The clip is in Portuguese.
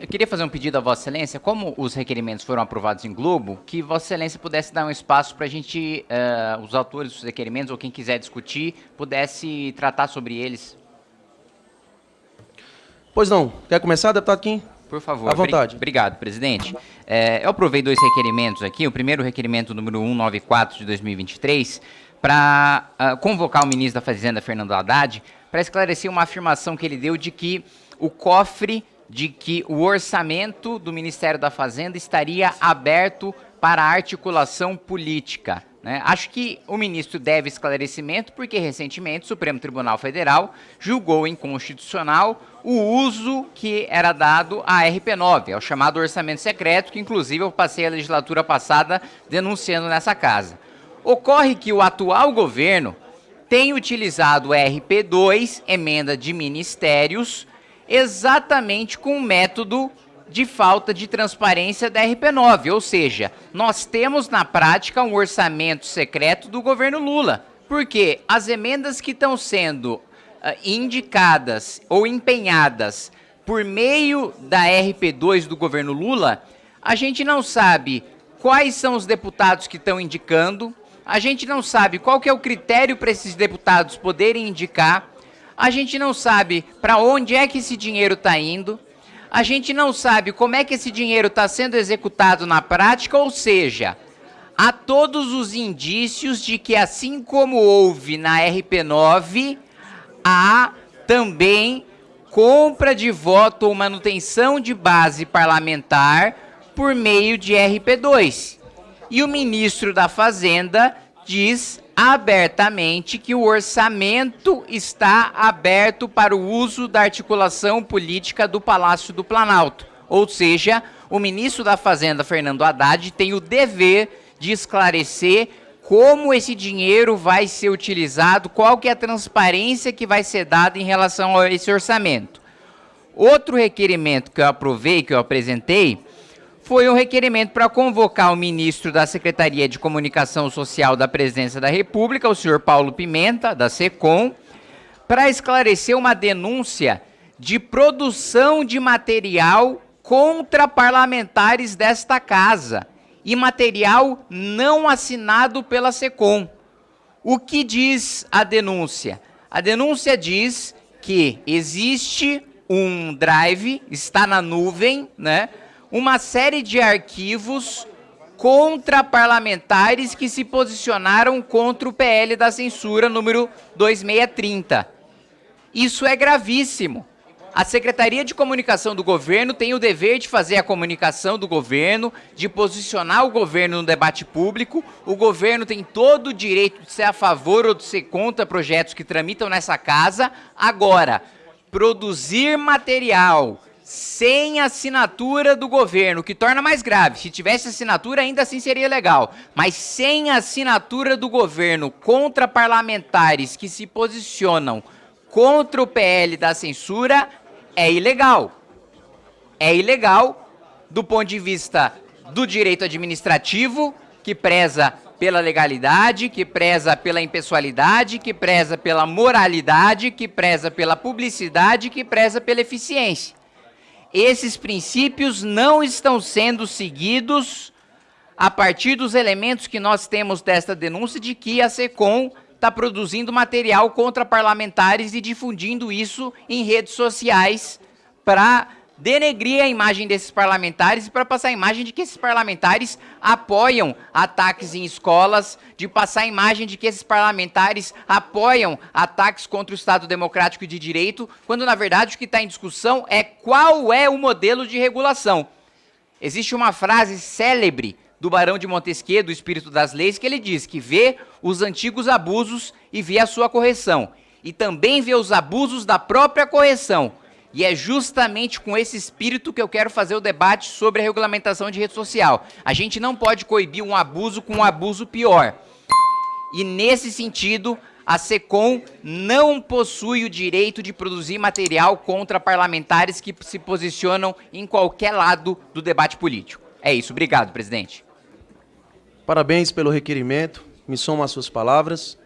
eu queria fazer um pedido a Vossa Excelência, como os requerimentos foram aprovados em Globo, que Vossa Excelência pudesse dar um espaço para a gente, uh, os autores dos requerimentos, ou quem quiser discutir, pudesse tratar sobre eles. Pois não. Quer começar, deputado Kim? Por favor. À vontade. Obrigado, presidente. É, eu aprovei dois requerimentos aqui. O primeiro requerimento número 194 de 2023, para uh, convocar o ministro da Fazenda, Fernando Haddad, para esclarecer uma afirmação que ele deu de que o cofre, de que o orçamento do Ministério da Fazenda estaria aberto para articulação política. Né? Acho que o ministro deve esclarecimento, porque recentemente o Supremo Tribunal Federal julgou inconstitucional o uso que era dado à RP9, ao chamado orçamento secreto, que inclusive eu passei a legislatura passada denunciando nessa casa. Ocorre que o atual governo tem utilizado o RP2, emenda de ministérios, exatamente com o método de falta de transparência da RP9, ou seja, nós temos na prática um orçamento secreto do governo Lula, porque as emendas que estão sendo uh, indicadas ou empenhadas por meio da RP2 do governo Lula, a gente não sabe quais são os deputados que estão indicando, a gente não sabe qual que é o critério para esses deputados poderem indicar, a gente não sabe para onde é que esse dinheiro está indo, a gente não sabe como é que esse dinheiro está sendo executado na prática, ou seja, há todos os indícios de que, assim como houve na RP9, há também compra de voto ou manutenção de base parlamentar por meio de RP2. E o ministro da Fazenda diz abertamente que o orçamento está aberto para o uso da articulação política do Palácio do Planalto. Ou seja, o ministro da Fazenda, Fernando Haddad, tem o dever de esclarecer como esse dinheiro vai ser utilizado, qual que é a transparência que vai ser dada em relação a esse orçamento. Outro requerimento que eu aprovei, que eu apresentei, foi um requerimento para convocar o ministro da Secretaria de Comunicação Social da Presidência da República, o senhor Paulo Pimenta, da SECOM, para esclarecer uma denúncia de produção de material contra parlamentares desta casa e material não assinado pela SECOM. O que diz a denúncia? A denúncia diz que existe um drive, está na nuvem, né? Uma série de arquivos contra parlamentares que se posicionaram contra o PL da censura número 2630. Isso é gravíssimo. A Secretaria de Comunicação do governo tem o dever de fazer a comunicação do governo, de posicionar o governo no debate público. O governo tem todo o direito de ser a favor ou de ser contra projetos que tramitam nessa casa. Agora, produzir material sem assinatura do governo, que torna mais grave. Se tivesse assinatura, ainda assim seria legal. Mas sem assinatura do governo contra parlamentares que se posicionam contra o PL da censura, é ilegal. É ilegal do ponto de vista do direito administrativo, que preza pela legalidade, que preza pela impessoalidade, que preza pela moralidade, que preza pela publicidade, que preza pela eficiência esses princípios não estão sendo seguidos a partir dos elementos que nós temos desta denúncia de que a SECOM está produzindo material contra parlamentares e difundindo isso em redes sociais para denegrir a imagem desses parlamentares e para passar a imagem de que esses parlamentares apoiam ataques em escolas, de passar a imagem de que esses parlamentares apoiam ataques contra o Estado Democrático e de Direito, quando na verdade o que está em discussão é qual é o modelo de regulação. Existe uma frase célebre do Barão de Montesquieu, do Espírito das Leis, que ele diz que vê os antigos abusos e vê a sua correção. E também vê os abusos da própria correção e é justamente com esse espírito que eu quero fazer o debate sobre a regulamentação de rede social. A gente não pode coibir um abuso com um abuso pior. E nesse sentido, a SECOM não possui o direito de produzir material contra parlamentares que se posicionam em qualquer lado do debate político. É isso. Obrigado, presidente. Parabéns pelo requerimento. Me somo às suas palavras.